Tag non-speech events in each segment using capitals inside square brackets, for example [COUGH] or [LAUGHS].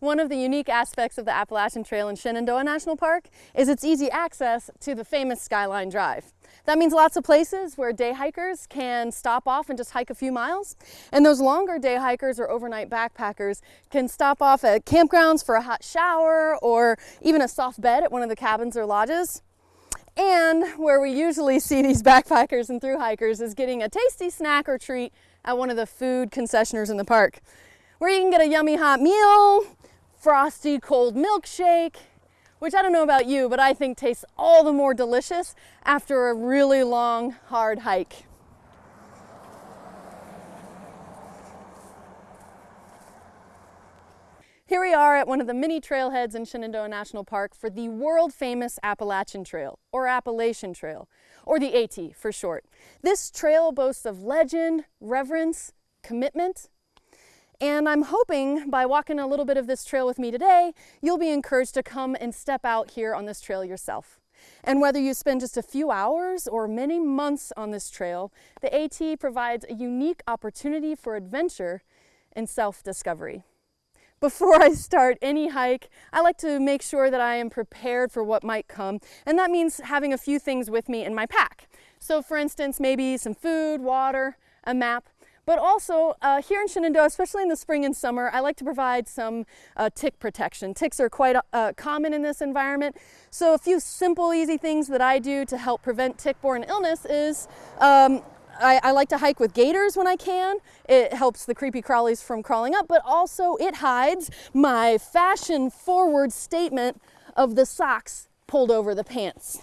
One of the unique aspects of the Appalachian Trail in Shenandoah National Park is its easy access to the famous Skyline Drive. That means lots of places where day hikers can stop off and just hike a few miles. And those longer day hikers or overnight backpackers can stop off at campgrounds for a hot shower or even a soft bed at one of the cabins or lodges. And where we usually see these [LAUGHS] backpackers and through hikers is getting a tasty snack or treat at one of the food concessioners in the park, where you can get a yummy hot meal, frosty cold milkshake, which I don't know about you, but I think tastes all the more delicious after a really long, hard hike. Here we are at one of the many trailheads in Shenandoah National Park for the world famous Appalachian Trail, or Appalachian Trail, or the AT for short. This trail boasts of legend, reverence, commitment, and I'm hoping by walking a little bit of this trail with me today, you'll be encouraged to come and step out here on this trail yourself. And whether you spend just a few hours or many months on this trail, the AT provides a unique opportunity for adventure and self-discovery. Before I start any hike, I like to make sure that I am prepared for what might come, and that means having a few things with me in my pack. So for instance, maybe some food, water, a map, but also uh, here in Shenandoah, especially in the spring and summer, I like to provide some uh, tick protection. Ticks are quite uh, common in this environment. So a few simple, easy things that I do to help prevent tick-borne illness is um, I, I, like to hike with gaiters when I can. It helps the creepy crawlies from crawling up, but also it hides my fashion forward statement of the socks pulled over the pants.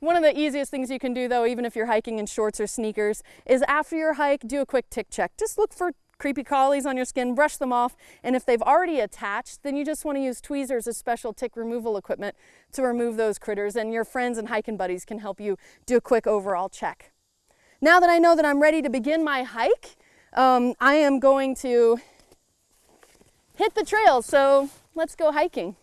One of the easiest things you can do though, even if you're hiking in shorts or sneakers, is after your hike, do a quick tick check. Just look for creepy collies on your skin, brush them off, and if they've already attached, then you just want to use tweezers as special tick removal equipment to remove those critters, and your friends and hiking buddies can help you do a quick overall check. Now that I know that I'm ready to begin my hike, um, I am going to hit the trail, so let's go hiking.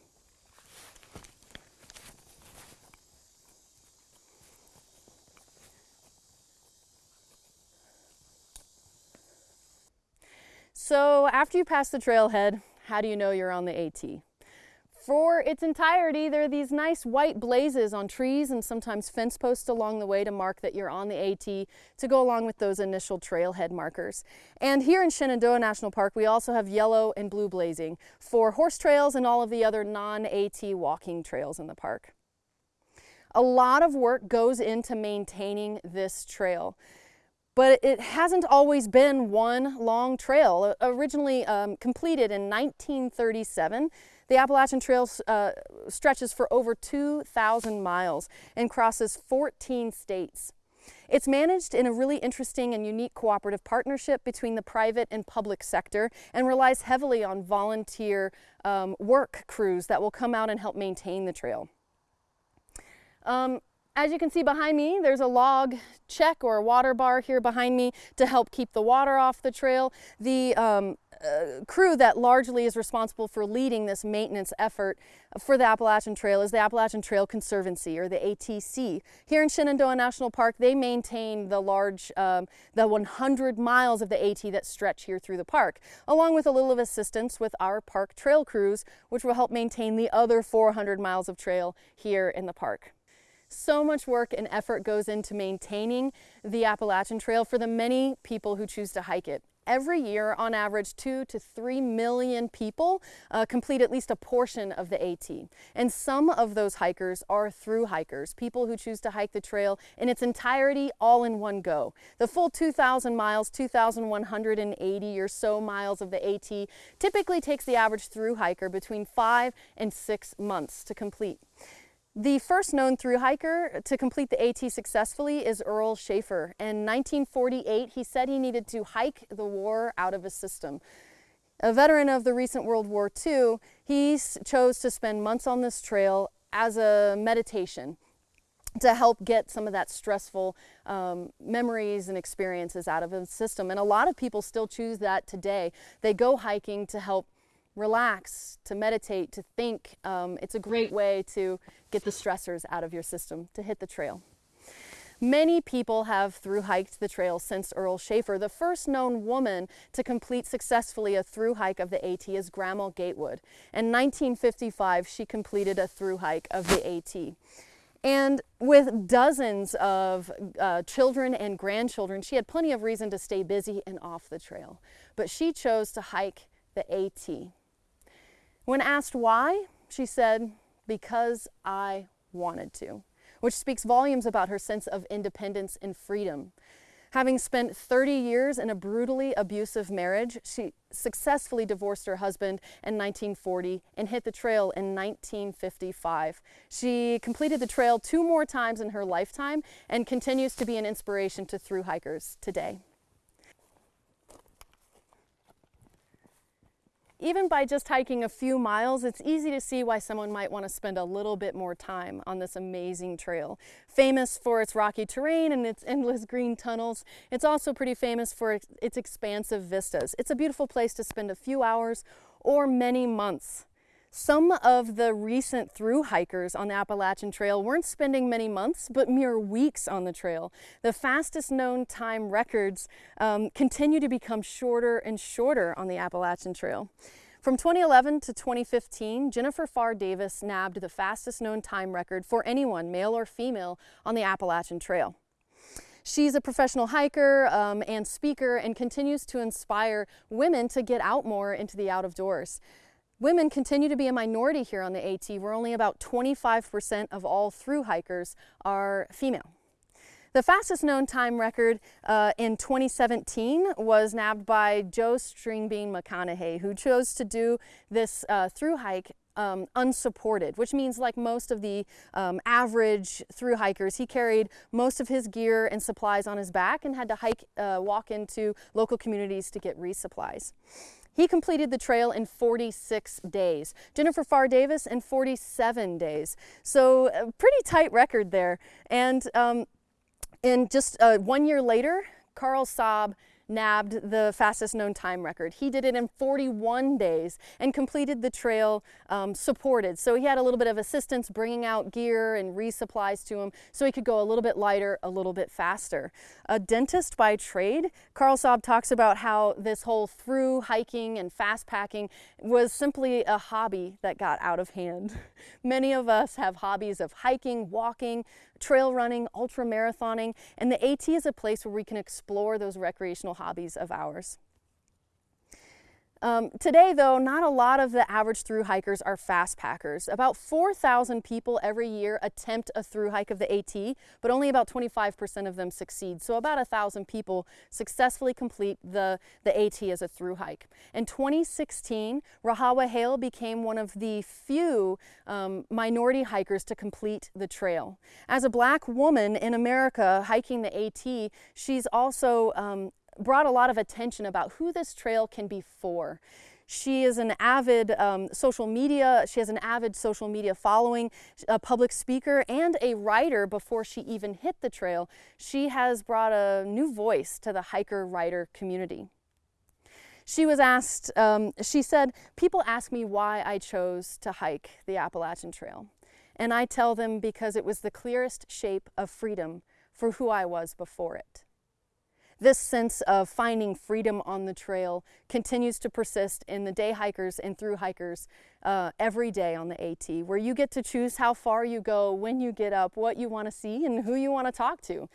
So after you pass the trailhead, how do you know you're on the AT? For its entirety, there are these nice white blazes on trees and sometimes fence posts along the way to mark that you're on the AT to go along with those initial trailhead markers. And here in Shenandoah National Park, we also have yellow and blue blazing for horse trails and all of the other non-AT walking trails in the park. A lot of work goes into maintaining this trail but it hasn't always been one long trail. Originally um, completed in 1937, the Appalachian Trail uh, stretches for over 2,000 miles and crosses 14 states. It's managed in a really interesting and unique cooperative partnership between the private and public sector and relies heavily on volunteer um, work crews that will come out and help maintain the trail. Um, as you can see behind me, there's a log check or a water bar here behind me to help keep the water off the trail. The um, uh, crew that largely is responsible for leading this maintenance effort for the Appalachian Trail is the Appalachian Trail Conservancy or the ATC. Here in Shenandoah National Park, they maintain the large, um, the 100 miles of the AT that stretch here through the park, along with a little of assistance with our park trail crews, which will help maintain the other 400 miles of trail here in the park. So much work and effort goes into maintaining the Appalachian Trail for the many people who choose to hike it. Every year, on average, two to three million people uh, complete at least a portion of the AT. And some of those hikers are through hikers, people who choose to hike the trail in its entirety all in one go. The full 2,000 miles, 2,180 or so miles of the AT typically takes the average through hiker between five and six months to complete. The first known through hiker to complete the AT successfully is Earl Shaffer. In 1948, he said he needed to hike the war out of his system. A veteran of the recent World War II, he chose to spend months on this trail as a meditation to help get some of that stressful um, memories and experiences out of his system. And a lot of people still choose that today. They go hiking to help relax, to meditate, to think. Um, it's a great way to get the stressors out of your system, to hit the trail. Many people have through hiked the trail since Earl Shaffer. The first known woman to complete successfully a through hike of the AT is Grandma Gatewood. In 1955, she completed a through hike of the AT. And with dozens of uh, children and grandchildren, she had plenty of reason to stay busy and off the trail. But she chose to hike the AT. When asked why, she said, because I wanted to which speaks volumes about her sense of independence and freedom. Having spent 30 years in a brutally abusive marriage, she successfully divorced her husband in 1940 and hit the trail in 1955. She completed the trail two more times in her lifetime and continues to be an inspiration to through hikers today. Even by just hiking a few miles, it's easy to see why someone might want to spend a little bit more time on this amazing trail. Famous for its rocky terrain and its endless green tunnels, it's also pretty famous for its expansive vistas. It's a beautiful place to spend a few hours or many months. Some of the recent through hikers on the Appalachian Trail weren't spending many months, but mere weeks on the trail. The fastest known time records um, continue to become shorter and shorter on the Appalachian Trail. From 2011 to 2015, Jennifer Pharr Davis nabbed the fastest known time record for anyone, male or female, on the Appalachian Trail. She's a professional hiker um, and speaker and continues to inspire women to get out more into the out of doors. Women continue to be a minority here on the AT, where only about 25% of all through hikers are female. The fastest known time record uh, in 2017 was nabbed by Joe Stringbean McConaughy, who chose to do this uh, through hike um, unsupported, which means like most of the um, average through hikers, he carried most of his gear and supplies on his back and had to hike, uh, walk into local communities to get resupplies. He completed the trail in 46 days. Jennifer Pharr Davis in 47 days. So a pretty tight record there. And um, in just uh, one year later, Carl Saab nabbed the fastest known time record. He did it in 41 days and completed the trail um, supported. So he had a little bit of assistance bringing out gear and resupplies to him so he could go a little bit lighter, a little bit faster. A dentist by trade, Carl Saab talks about how this whole through hiking and fast packing was simply a hobby that got out of hand. [LAUGHS] Many of us have hobbies of hiking, walking, trail running, ultra marathoning, and the AT is a place where we can explore those recreational hobbies of ours. Um, today, though, not a lot of the average through hikers are fast packers. About 4,000 people every year attempt a through hike of the AT, but only about 25% of them succeed. So about 1,000 people successfully complete the, the AT as a through hike. In 2016, Rahawa Haile became one of the few um, minority hikers to complete the trail. As a black woman in America hiking the AT, she's also um, brought a lot of attention about who this trail can be for. She is an avid um, social media, she has an avid social media following, a public speaker and a writer before she even hit the trail. She has brought a new voice to the hiker writer community. She was asked, um, she said, people ask me why I chose to hike the Appalachian Trail. And I tell them because it was the clearest shape of freedom for who I was before it. This sense of finding freedom on the trail continues to persist in the day hikers and through hikers uh, every day on the AT, where you get to choose how far you go, when you get up, what you want to see, and who you want to talk to.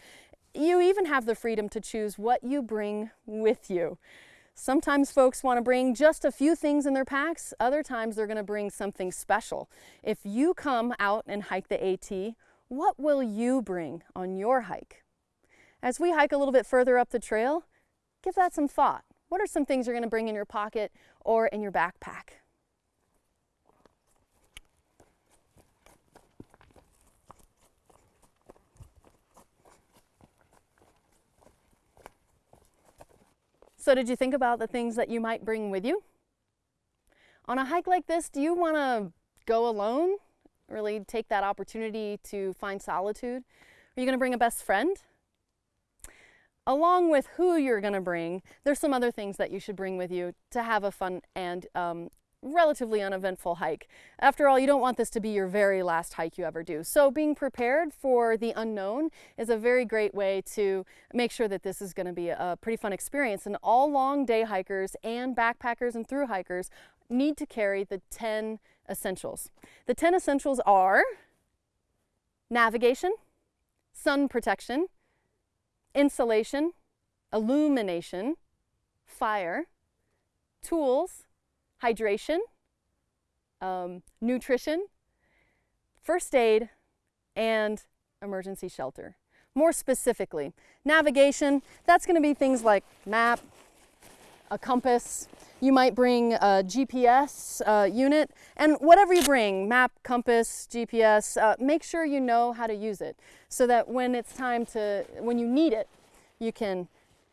You even have the freedom to choose what you bring with you. Sometimes folks want to bring just a few things in their packs. Other times they're going to bring something special. If you come out and hike the AT, what will you bring on your hike? As we hike a little bit further up the trail, give that some thought. What are some things you're going to bring in your pocket or in your backpack? So did you think about the things that you might bring with you? On a hike like this, do you want to go alone? Really take that opportunity to find solitude? Are you going to bring a best friend? Along with who you're going to bring, there's some other things that you should bring with you to have a fun and um, relatively uneventful hike. After all, you don't want this to be your very last hike you ever do. So being prepared for the unknown is a very great way to make sure that this is going to be a pretty fun experience. And all long day hikers and backpackers and through hikers need to carry the 10 essentials. The 10 essentials are navigation, sun protection, insulation, illumination, fire, tools, hydration, um, nutrition, first aid, and emergency shelter. More specifically, navigation, that's going to be things like map, a compass, you might bring a GPS uh, unit and whatever you bring, map, compass, GPS, uh, make sure you know how to use it so that when it's time to, when you need it, you can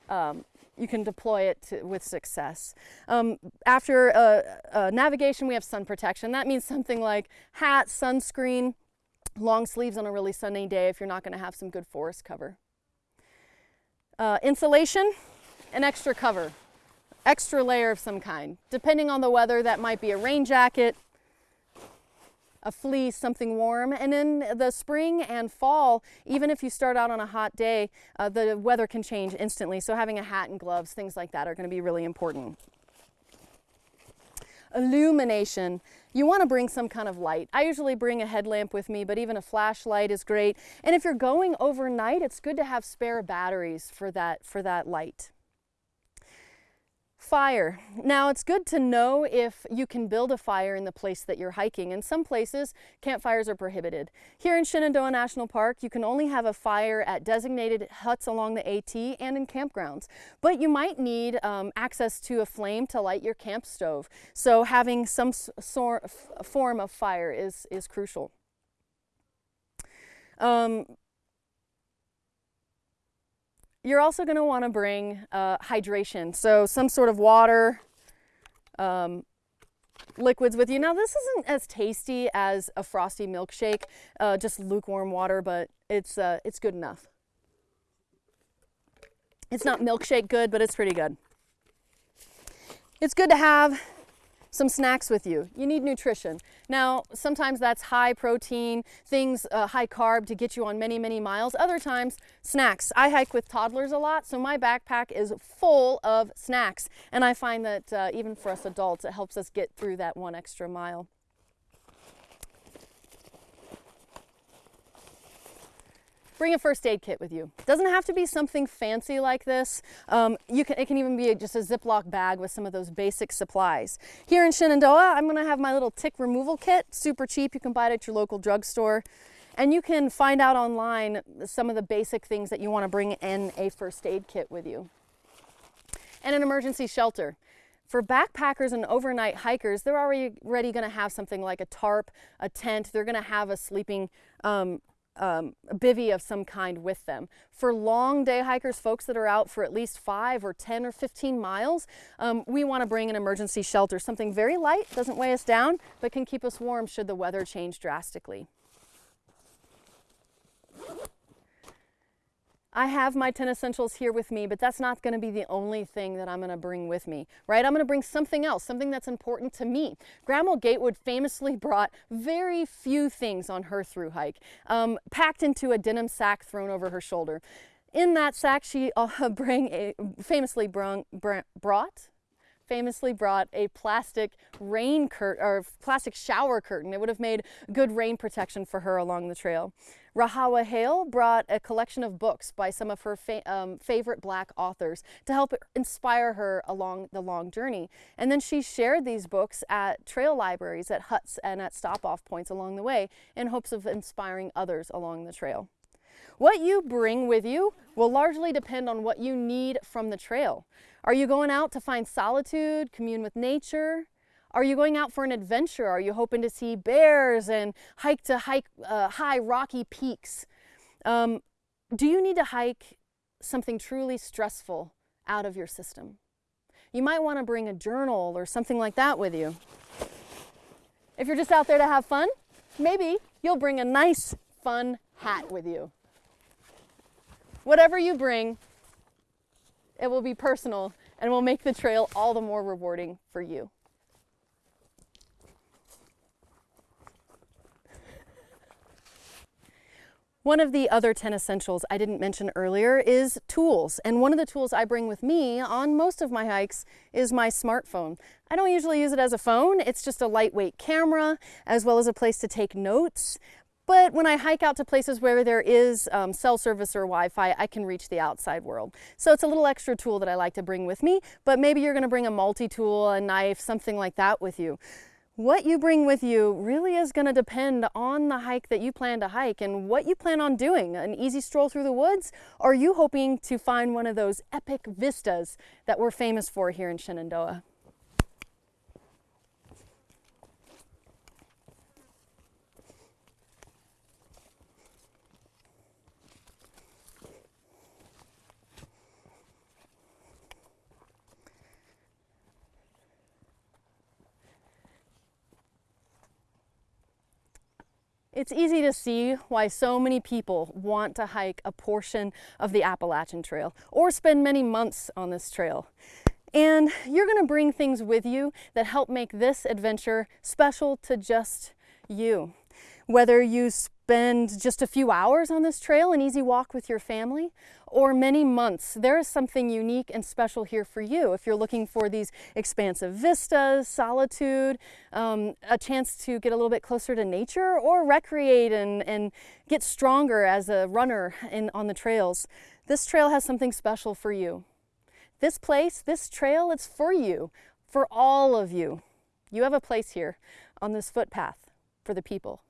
um, you can deploy it to, with success. Um, after uh, uh, navigation, we have sun protection. That means something like hat, sunscreen, long sleeves on a really sunny day if you're not going to have some good forest cover. Uh, insulation, an extra cover, extra layer of some kind. Depending on the weather, that might be a rain jacket, a fleece, something warm. And in the spring and fall, even if you start out on a hot day, uh, the weather can change instantly. So having a hat and gloves, things like that are going to be really important. Illumination. You want to bring some kind of light. I usually bring a headlamp with me, but even a flashlight is great. And if you're going overnight, it's good to have spare batteries for that, for that light. Fire. Now it's good to know if you can build a fire in the place that you're hiking. In some places, campfires are prohibited. Here in Shenandoah National Park, you can only have a fire at designated huts along the AT and in campgrounds. But you might need um, access to a flame to light your camp stove. So having some form of fire is, is crucial. Um, you're also going to want to bring uh, hydration, so some sort of water, um, liquids with you. Now this isn't as tasty as a frosty milkshake, uh, just lukewarm water, but it's, uh, it's good enough. It's not milkshake good, but it's pretty good. It's good to have some snacks with you. You need nutrition. Now, sometimes that's high protein, things uh, high carb to get you on many, many miles. Other times, snacks. I hike with toddlers a lot, so my backpack is full of snacks. And I find that uh, even for us adults, it helps us get through that one extra mile. Bring a first aid kit with you. It doesn't have to be something fancy like this. Um, you can, it can even be just a Ziploc bag with some of those basic supplies. Here in Shenandoah, I'm gonna have my little tick removal kit, super cheap. You can buy it at your local drugstore. And you can find out online some of the basic things that you wanna bring in a first aid kit with you. And an emergency shelter. For backpackers and overnight hikers, they're already, already going to have something like a tarp, a tent. They're going to have a sleeping um, um, a bivy of some kind with them. For long day hikers, folks that are out for at least five or 10 or 15 miles, um, we want to bring an emergency shelter, something very light, doesn't weigh us down, but can keep us warm should the weather change drastically. I have my 10 essentials here with me, but that's not going to be the only thing that I'm going to bring with me, right? I'm going to bring something else, something that's important to me. Grandma Gatewood famously [LAUGHS] brought very few things on her through hike, um, packed into a denim sack thrown over her shoulder. In that sack, she uh, [LAUGHS] bring a, famously brung, brought famously brought a plastic rain curtain or plastic shower curtain. It would have made good rain protection for her along the trail. Rahawa Haile brought a collection of books by some of her fa um, favorite black authors to help inspire her along the long journey. And then she shared these books at trail libraries, at huts, and at stop-off points along the way in hopes of inspiring others along the trail. What you bring with you will largely depend on what you need from the trail. Are you going out to find solitude, commune with nature? Are you going out for an adventure? Are you hoping to see bears and hike to hike uh, high rocky peaks? Um, do you need to hike something truly stressful out of your system? You might want to bring a journal or something like that with you. If you're just out there to have fun, maybe you'll bring a nice, fun hat with you. Whatever you bring, it will be personal and will make the trail all the more rewarding for you. One of the other 10 essentials I didn't mention earlier is tools. And one of the tools I bring with me on most of my hikes is my smartphone. I don't usually use it as a phone. It's just a lightweight camera, as well as a place to take notes, but when I hike out to places where there is um, cell service or Wi-Fi, I can reach the outside world. So it's a little extra tool that I like to bring with me, but maybe you're gonna bring a multi-tool, a knife, something like that with you. What you bring with you really is going to depend on the hike that you plan to hike and what you plan on doing. An easy stroll through the woods? Or are you hoping to find one of those epic vistas that we're famous for here in Shenandoah? It's easy to see why so many people want to hike a portion of the Appalachian Trail or spend many months on this trail. And you're going to bring things with you that help make this adventure special to just you. Whether you spend just a few hours on this trail, an easy walk with your family, or many months, there is something unique and special here for you. If you're looking for these expansive vistas, solitude, um, a chance to get a little bit closer to nature, or recreate and, and get stronger as a runner in, on the trails, this trail has something special for you. This place, this trail, it's for you, for all of you. You have a place here on this footpath for the people.